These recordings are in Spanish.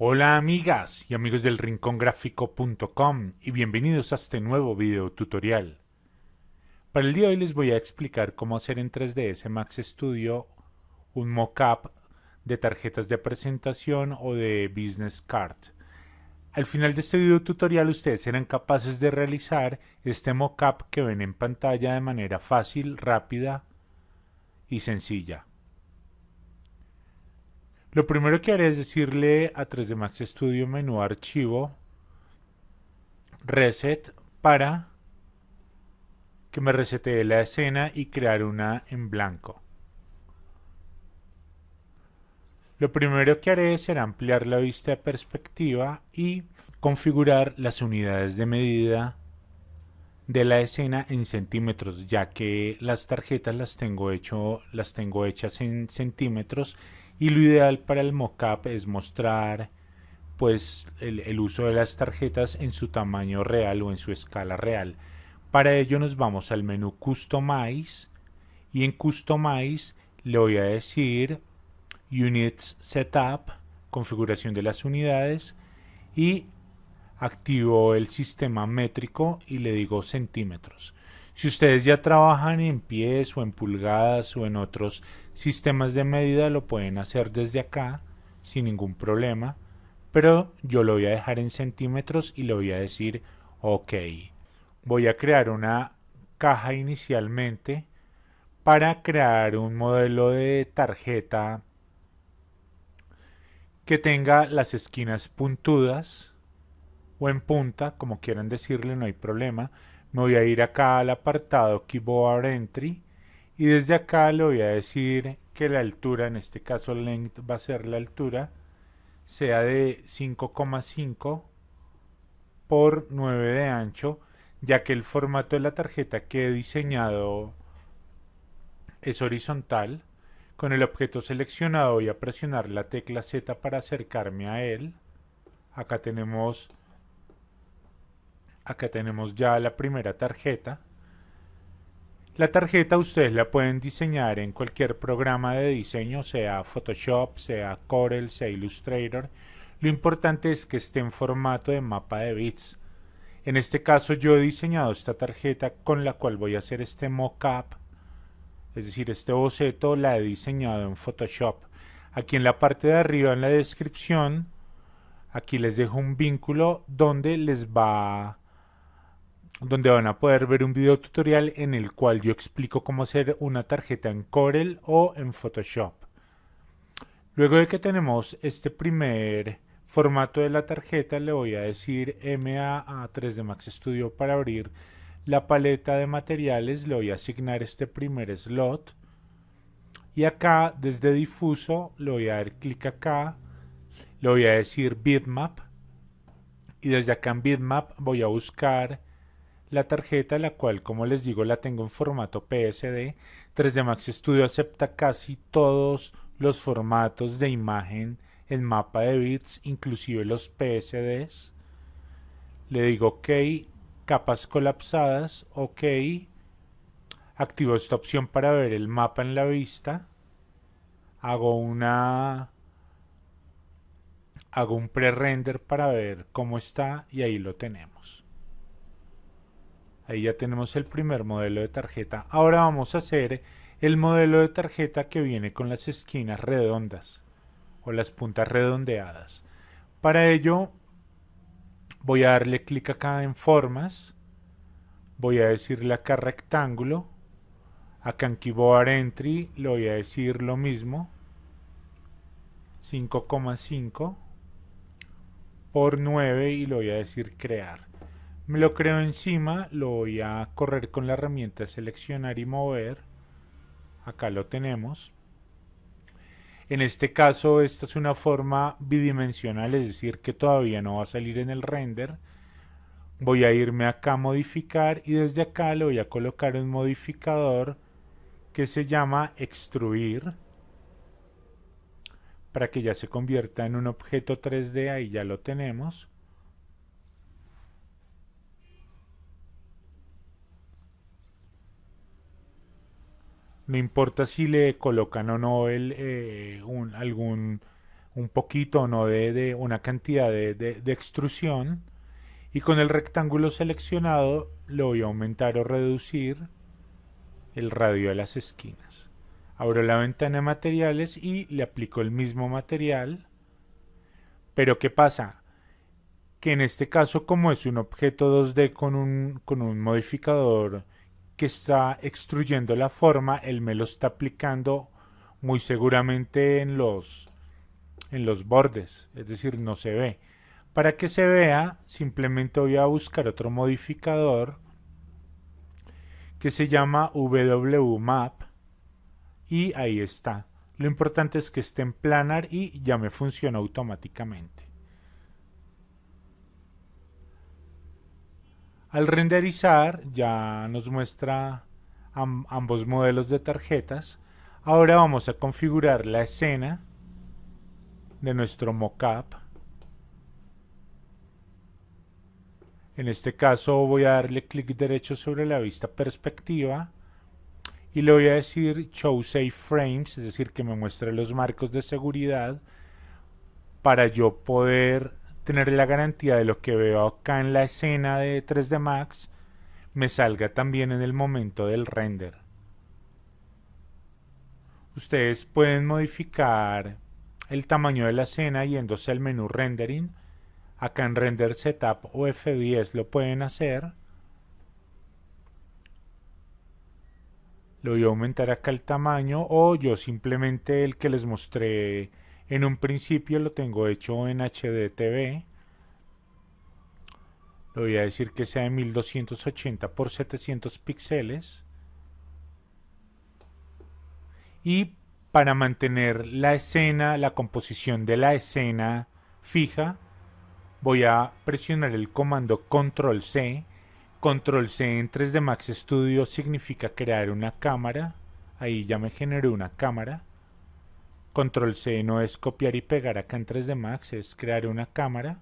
Hola amigas y amigos del rincongráfico.com y bienvenidos a este nuevo video tutorial. Para el día de hoy les voy a explicar cómo hacer en 3ds Max Studio un mockup de tarjetas de presentación o de business card. Al final de este video tutorial ustedes serán capaces de realizar este mockup que ven en pantalla de manera fácil, rápida y sencilla. Lo primero que haré es decirle a 3D Max Studio menú archivo reset para que me resetee la escena y crear una en blanco. Lo primero que haré será ampliar la vista de perspectiva y configurar las unidades de medida de la escena en centímetros, ya que las tarjetas las tengo, hecho, las tengo hechas en centímetros y lo ideal para el mockup es mostrar pues el, el, uso de las tarjetas en su tamaño real o en su escala real. Para ello nos vamos al menú Customize y en Customize le voy a decir Units Setup, configuración de las unidades y activo el sistema métrico y le digo centímetros. Si ustedes ya trabajan en pies o en pulgadas o en otros sistemas de medida, lo pueden hacer desde acá sin ningún problema. Pero yo lo voy a dejar en centímetros y le voy a decir OK. Voy a crear una caja inicialmente para crear un modelo de tarjeta que tenga las esquinas puntudas o en punta, como quieran decirle, no hay problema me voy a ir acá al apartado Keyboard Entry y desde acá le voy a decir que la altura, en este caso length va a ser la altura, sea de 5,5 por 9 de ancho, ya que el formato de la tarjeta que he diseñado es horizontal. Con el objeto seleccionado voy a presionar la tecla Z para acercarme a él. Acá tenemos Acá tenemos ya la primera tarjeta. La tarjeta ustedes la pueden diseñar en cualquier programa de diseño, sea Photoshop, sea Corel, sea Illustrator. Lo importante es que esté en formato de mapa de bits. En este caso yo he diseñado esta tarjeta con la cual voy a hacer este mockup, es decir, este boceto la he diseñado en Photoshop. Aquí en la parte de arriba en la descripción, aquí les dejo un vínculo donde les va donde van a poder ver un video tutorial en el cual yo explico cómo hacer una tarjeta en Corel o en Photoshop. Luego de que tenemos este primer formato de la tarjeta, le voy a decir MA a 3D Max Studio para abrir la paleta de materiales, le voy a asignar este primer slot. Y acá desde difuso le voy a dar clic acá, le voy a decir bitmap. Y desde acá en bitmap voy a buscar la tarjeta, la cual como les digo la tengo en formato PSD. 3D Max Studio acepta casi todos los formatos de imagen en mapa de bits, inclusive los PSDs. Le digo OK, capas colapsadas, OK. Activo esta opción para ver el mapa en la vista. Hago una hago un pre-render para ver cómo está y ahí lo tenemos. Ahí ya tenemos el primer modelo de tarjeta. Ahora vamos a hacer el modelo de tarjeta que viene con las esquinas redondas o las puntas redondeadas. Para ello voy a darle clic acá en formas. Voy a decirle acá rectángulo. Acá en Keyboard Entry le voy a decir lo mismo. 5,5 por 9 y le voy a decir crear. Me lo creo encima, lo voy a correr con la herramienta seleccionar y mover. Acá lo tenemos. En este caso esta es una forma bidimensional, es decir que todavía no va a salir en el render. Voy a irme acá a modificar y desde acá le voy a colocar un modificador que se llama extruir para que ya se convierta en un objeto 3D, ahí ya lo tenemos. No importa si le colocan o no el, eh, un, algún un poquito no de, una cantidad de, de extrusión y con el rectángulo seleccionado le voy a aumentar o reducir el radio de las esquinas. Abro la ventana de materiales y le aplico el mismo material. Pero ¿qué pasa? Que en este caso como es un objeto 2D con un, con un modificador que está extruyendo la forma, él me lo está aplicando muy seguramente en los, en los bordes, es decir, no se ve. Para que se vea, simplemente voy a buscar otro modificador que se llama WMAP y ahí está. Lo importante es que esté en planar y ya me funciona automáticamente. Al renderizar ya nos muestra ambos modelos de tarjetas. Ahora vamos a configurar la escena de nuestro mockup. En este caso voy a darle clic derecho sobre la vista perspectiva y le voy a decir Show Safe Frames, es decir, que me muestre los marcos de seguridad para yo poder tener la garantía de lo que veo acá en la escena de 3D Max me salga también en el momento del render. Ustedes pueden modificar el tamaño de la escena yéndose al menú Rendering Acá en Render Setup o F10 lo pueden hacer. Lo voy a aumentar acá el tamaño o yo simplemente el que les mostré en un principio lo tengo hecho en HDTV. Le voy a decir que sea de 1280 por 700 píxeles. Y para mantener la escena, la composición de la escena fija, voy a presionar el comando control C control C en 3D Max Studio significa crear una cámara ahí ya me generó una cámara control C no es copiar y pegar acá en 3D Max es crear una cámara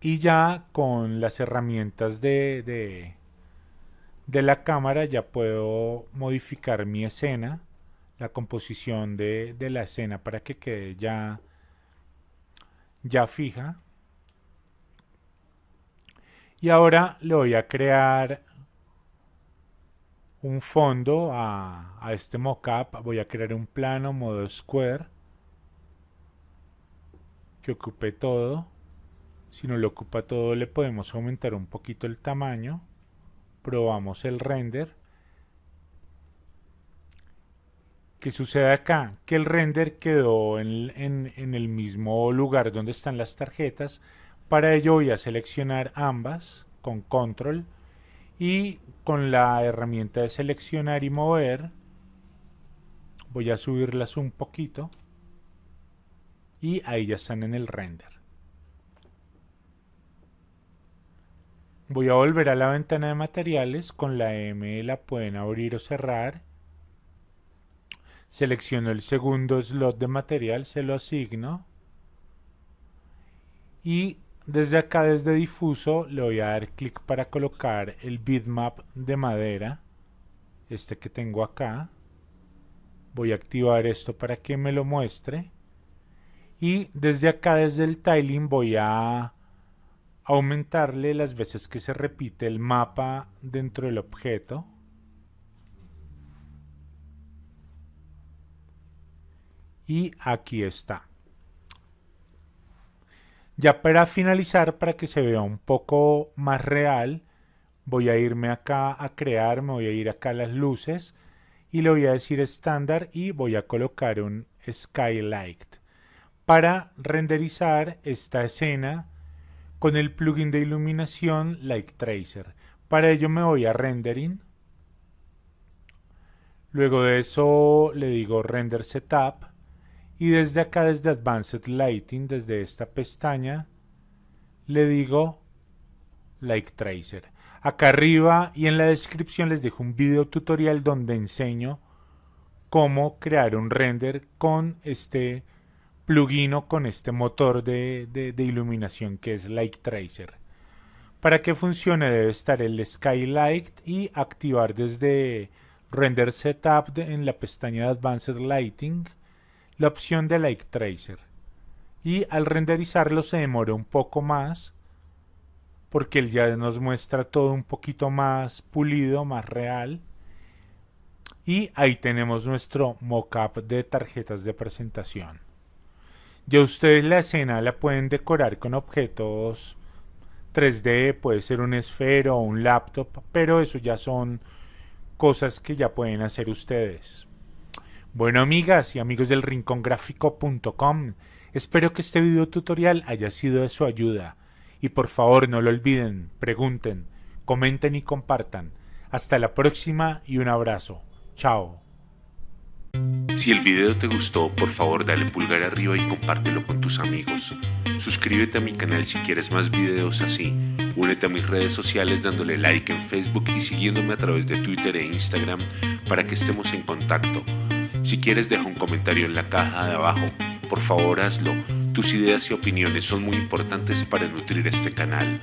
y ya con las herramientas de, de, de la cámara ya puedo modificar mi escena la composición de, de la escena para que quede ya ya fija. Y ahora le voy a crear un fondo a, este mockup. Voy a crear un plano modo square que ocupe todo. Si no lo ocupa todo le podemos aumentar un poquito el tamaño. Probamos el render. ¿Qué sucede acá? Que el render quedó en, el mismo lugar donde están las tarjetas. Para ello voy a seleccionar ambas con control y con la herramienta de seleccionar y mover voy a subirlas un poquito y ahí ya están en el render. Voy a volver a la ventana de materiales, con la M la pueden abrir o cerrar Selecciono el segundo slot de material, se lo asigno. Y desde acá, desde difuso, le voy a dar clic para colocar el bitmap de madera. Este que tengo acá. Voy a activar esto para que me lo muestre. Y desde acá, desde el tiling, voy a aumentarle las veces que se repite el mapa dentro del objeto. y aquí está. Ya para finalizar, para que se vea un poco más real, voy a irme acá a crear, me voy a ir acá a las luces y le voy a decir estándar y voy a colocar un skylight para renderizar esta escena con el plugin de iluminación Light Tracer. Para ello me voy a rendering. Luego de eso le digo render setup y desde acá, desde Advanced Lighting, desde esta pestaña, le digo Light Tracer. Acá arriba y en la descripción les dejo un video tutorial donde enseño cómo crear un render con este plugin o con este motor de, de iluminación que es Light Tracer. Para que funcione debe estar el Skylight y activar desde Render Setup en la pestaña de Advanced Lighting la opción de Like Tracer. Y al renderizarlo se demora un poco más porque él ya nos muestra todo un poquito más pulido, más real. Y ahí tenemos nuestro mockup de tarjetas de presentación. Ya ustedes la escena la pueden decorar con objetos 3D, puede ser un esfero o un laptop, pero eso ya son cosas que ya pueden hacer ustedes. Bueno amigas y amigos del rincongráfico.com, espero que este video tutorial haya sido de su ayuda. Y por favor no lo olviden, pregunten, comenten y compartan. Hasta la próxima y un abrazo. Chao. Si el video te gustó, por favor dale pulgar arriba y compártelo con tus amigos. Suscríbete a mi canal si quieres más videos así. Únete a mis redes sociales dándole like en Facebook y siguiéndome a través de Twitter e Instagram para que estemos en contacto. Si quieres deja un comentario en la caja de abajo. Por favor hazlo. Tus ideas y opiniones son muy importantes para nutrir este canal.